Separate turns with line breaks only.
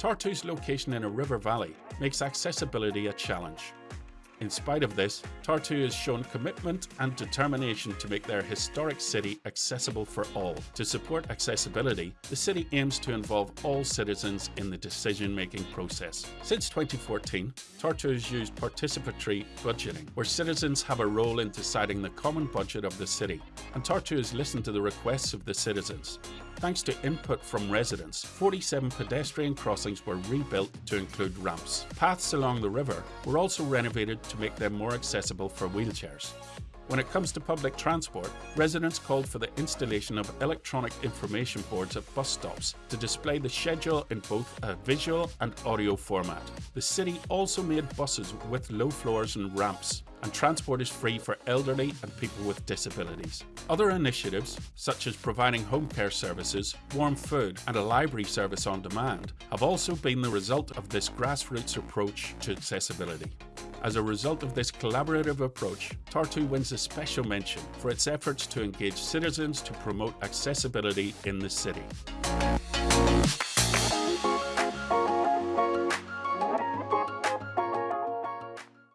Tartu's location in a river valley makes accessibility a challenge. In spite of this, Tartu has shown commitment and determination to make their historic city accessible for all. To support accessibility, the city aims to involve all citizens in the decision-making process. Since 2014, Tartu has used participatory budgeting, where citizens have a role in deciding the common budget of the city, and Tartu has listened to the requests of the citizens. Thanks to input from residents, 47 pedestrian crossings were rebuilt to include ramps. Paths along the river were also renovated to make them more accessible for wheelchairs. When it comes to public transport, residents called for the installation of electronic information boards at bus stops to display the schedule in both a visual and audio format. The city also made buses with low floors and ramps and transport is free for elderly and people with disabilities. Other initiatives, such as providing home care services, warm food and a library service on demand, have also been the result of this grassroots approach to accessibility. As a result of this collaborative approach, Tartu wins a special mention for its efforts to engage citizens to promote accessibility in the city.